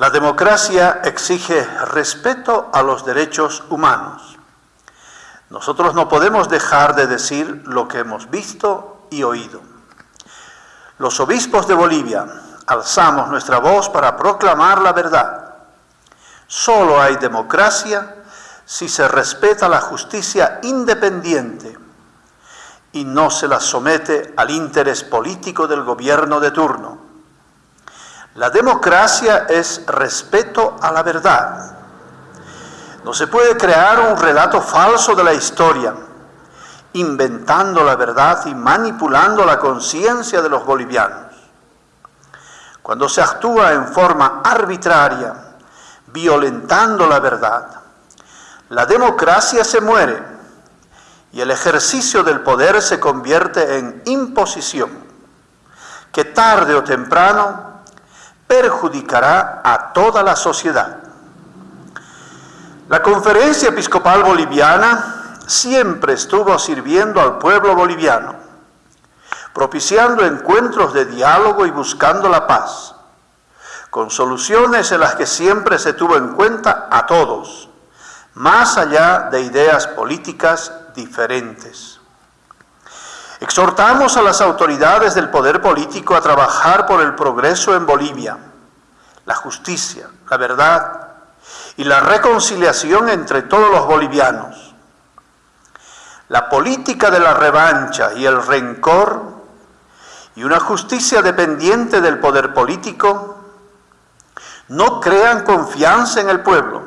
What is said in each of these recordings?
La democracia exige respeto a los derechos humanos. Nosotros no podemos dejar de decir lo que hemos visto y oído. Los obispos de Bolivia alzamos nuestra voz para proclamar la verdad. Solo hay democracia si se respeta la justicia independiente y no se la somete al interés político del gobierno de turno. La democracia es respeto a la verdad. No se puede crear un relato falso de la historia, inventando la verdad y manipulando la conciencia de los bolivianos. Cuando se actúa en forma arbitraria, violentando la verdad, la democracia se muere y el ejercicio del poder se convierte en imposición, que tarde o temprano perjudicará a toda la sociedad. La Conferencia Episcopal Boliviana siempre estuvo sirviendo al pueblo boliviano, propiciando encuentros de diálogo y buscando la paz, con soluciones en las que siempre se tuvo en cuenta a todos, más allá de ideas políticas diferentes. Exhortamos a las autoridades del poder político a trabajar por el progreso en Bolivia, la justicia, la verdad y la reconciliación entre todos los bolivianos. La política de la revancha y el rencor y una justicia dependiente del poder político no crean confianza en el pueblo,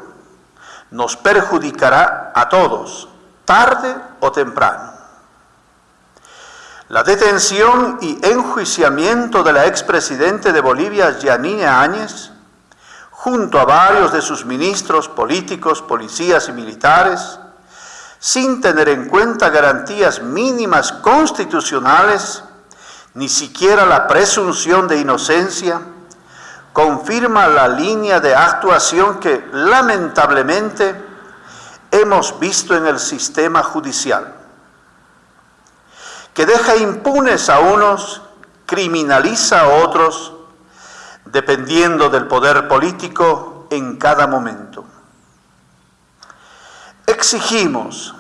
nos perjudicará a todos, tarde o temprano. La detención y enjuiciamiento de la expresidente de Bolivia, Yanine Áñez, junto a varios de sus ministros políticos, policías y militares, sin tener en cuenta garantías mínimas constitucionales, ni siquiera la presunción de inocencia, confirma la línea de actuación que lamentablemente hemos visto en el sistema judicial que deja impunes a unos, criminaliza a otros, dependiendo del poder político en cada momento. Exigimos,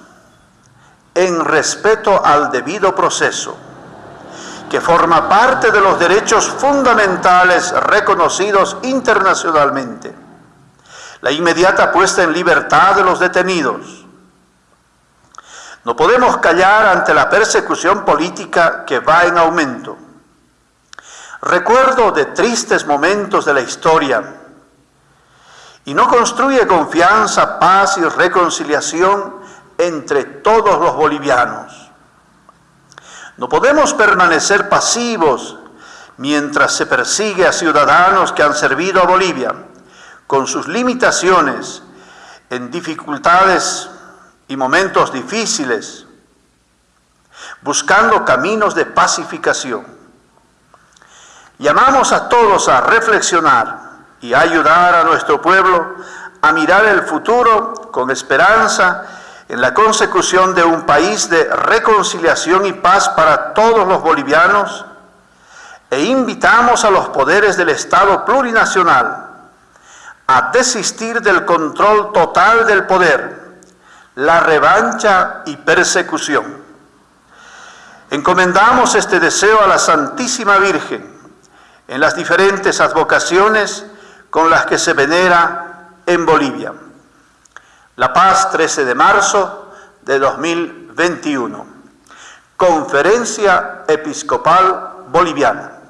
en respeto al debido proceso, que forma parte de los derechos fundamentales reconocidos internacionalmente, la inmediata puesta en libertad de los detenidos, no podemos callar ante la persecución política que va en aumento. Recuerdo de tristes momentos de la historia y no construye confianza, paz y reconciliación entre todos los bolivianos. No podemos permanecer pasivos mientras se persigue a ciudadanos que han servido a Bolivia con sus limitaciones en dificultades y momentos difíciles, buscando caminos de pacificación. Llamamos a todos a reflexionar y ayudar a nuestro pueblo a mirar el futuro con esperanza en la consecución de un país de reconciliación y paz para todos los bolivianos e invitamos a los poderes del Estado plurinacional a desistir del control total del poder la revancha y persecución. Encomendamos este deseo a la Santísima Virgen en las diferentes advocaciones con las que se venera en Bolivia. La Paz, 13 de marzo de 2021. Conferencia Episcopal Boliviana.